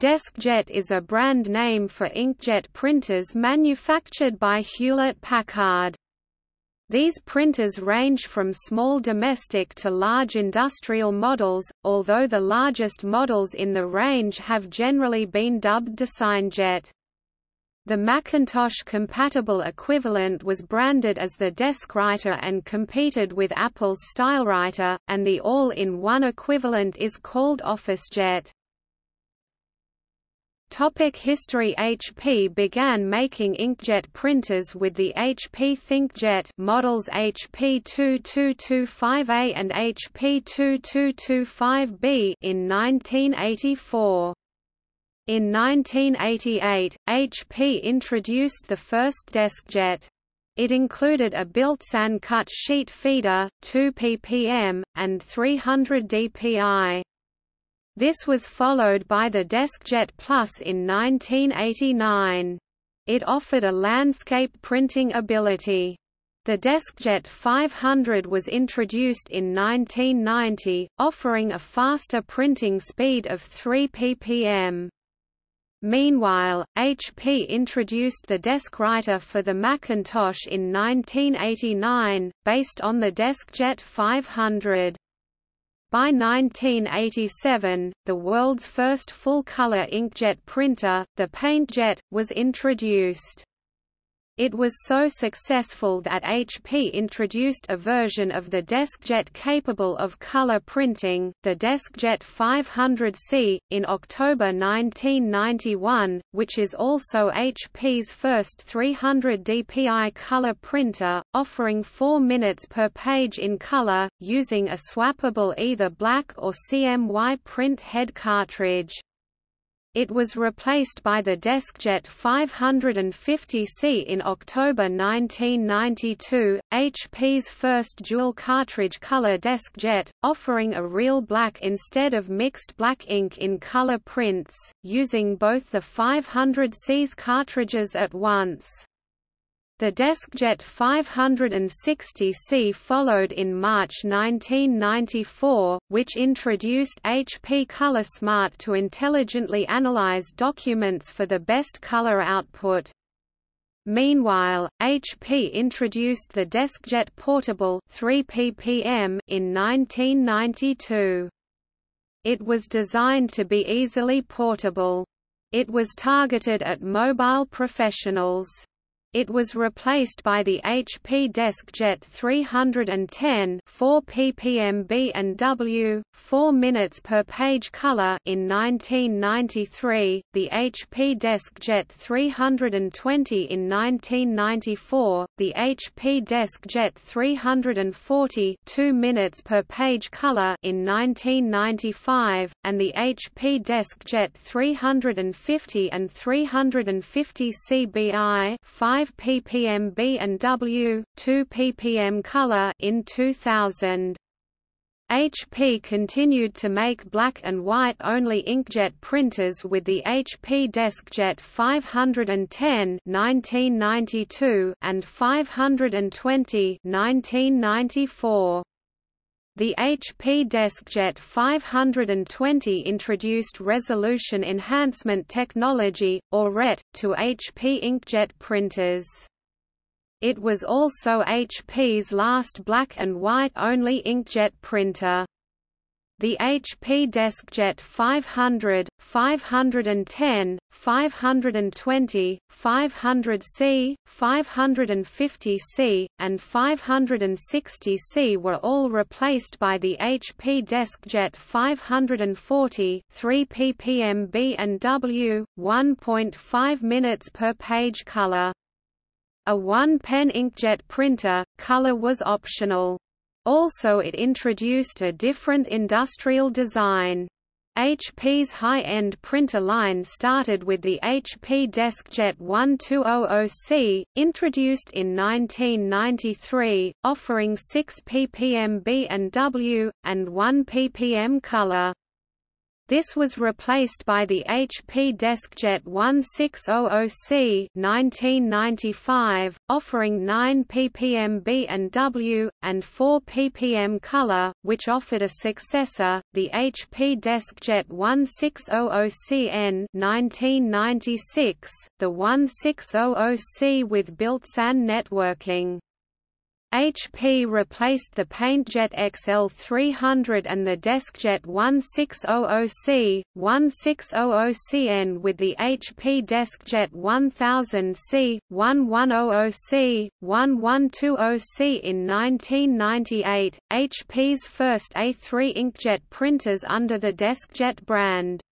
DeskJet is a brand name for inkjet printers manufactured by Hewlett-Packard. These printers range from small domestic to large industrial models, although the largest models in the range have generally been dubbed DesignJet. The Macintosh-compatible equivalent was branded as the DeskWriter and competed with Apple's StyleWriter, and the all-in-one equivalent is called OfficeJet. Topic history HP began making inkjet printers with the HP ThinkJet models HP 2225A and HP 2225B in 1984. In 1988, HP introduced the first DeskJet. It included a built-in cut sheet feeder, 2 ppm, and 300 dpi. This was followed by the DeskJet Plus in 1989. It offered a landscape printing ability. The DeskJet 500 was introduced in 1990, offering a faster printing speed of 3 ppm. Meanwhile, HP introduced the DeskWriter for the Macintosh in 1989, based on the DeskJet 500. By 1987, the world's first full-color inkjet printer, the PaintJet, was introduced. It was so successful that HP introduced a version of the DeskJet capable of color printing, the DeskJet 500C, in October 1991, which is also HP's first 300 dpi color printer, offering 4 minutes per page in color, using a swappable either black or CMY print head cartridge. It was replaced by the DeskJet 550C in October 1992, HP's first dual cartridge color DeskJet, offering a real black instead of mixed black ink in color prints, using both the 500C's cartridges at once. The DeskJet 560C followed in March 1994, which introduced HP ColorSmart to intelligently analyze documents for the best color output. Meanwhile, HP introduced the DeskJet Portable 3 ppm in 1992. It was designed to be easily portable. It was targeted at mobile professionals. It was replaced by the HP DeskJet 310 4 ppm B and W, 4 minutes per page color in 1993, the HP DeskJet 320 in 1994, the HP DeskJet 340 2 minutes per page color in 1995, and the HP DeskJet 350 and 350 CBI 5 5 ppm B and W, 2 ppm color in 2000. HP continued to make black and white only inkjet printers with the HP DeskJet 510 1992 and 520 1994. The HP DeskJet 520 introduced resolution enhancement technology, or RET, to HP inkjet printers. It was also HP's last black and white only inkjet printer. The HP DeskJet 500, 510, 520, 500C, 550C, and 560C were all replaced by the HP DeskJet 540 3 ppm B and W, 1.5 minutes per page color. A one-pen inkjet printer, color was optional. Also it introduced a different industrial design. HP's high-end printer line started with the HP DeskJet 1200C, introduced in 1993, offering 6 ppm B and W, and 1 ppm color. This was replaced by the HP DeskJet 1600C 1995, offering 9 ppm B and W, and 4 ppm color, which offered a successor, the HP DeskJet 1600CN 1996, the 1600C with built-in networking. HP replaced the PaintJet XL300 and the DeskJet 1600C, 1600CN with the HP DeskJet 1000C, 1100C, 1120C in 1998, HP's first A3 inkjet printers under the DeskJet brand.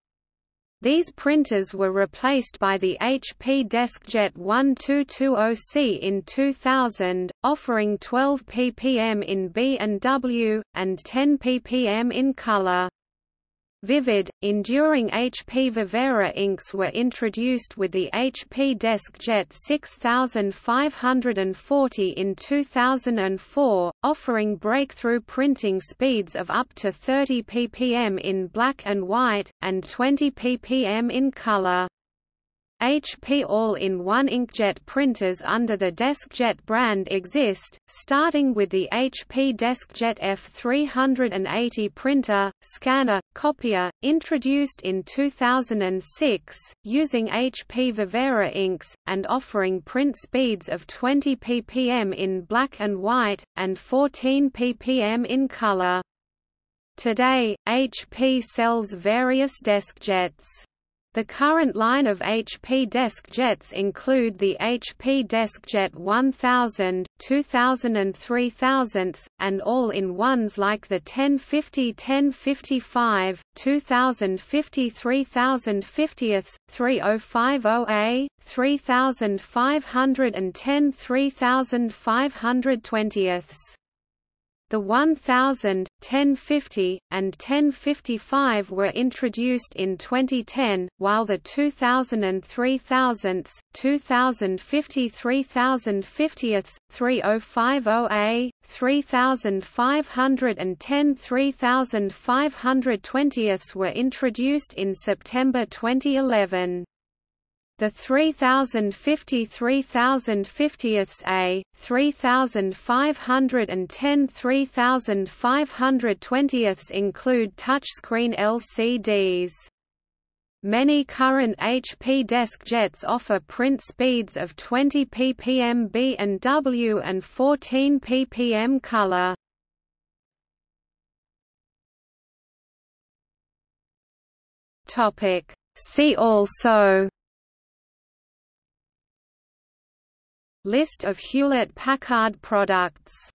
These printers were replaced by the HP DeskJet 1220C in 2000, offering 12 ppm in B and W, and 10 ppm in color. Vivid, enduring HP Vivera inks were introduced with the HP DeskJet 6540 in 2004, offering breakthrough printing speeds of up to 30 ppm in black and white, and 20 ppm in color. HP all-in-one inkjet printers under the DeskJet brand exist, starting with the HP DeskJet F380 printer, scanner, copier, introduced in 2006, using HP Vivera inks, and offering print speeds of 20 ppm in black and white, and 14 ppm in color. Today, HP sells various DeskJets. The current line of HP DeskJets include the HP DeskJet 1000, 2000 and 3000, and all-in-ones like the 1050 1055, 2050 3050, 3050A, 3510 3520. The 1000, 1050, and 1055 were introduced in 2010, while the 2000 and 3000, 2050 3050, 3050A, 3510 3520 were introduced in September 2011. The 3050 3050ths A, 3510 3520ths include touchscreen LCDs. Many current HP DeskJets offer print speeds of 20 ppm B and W and 14 ppm color. Topic See also List of Hewlett-Packard products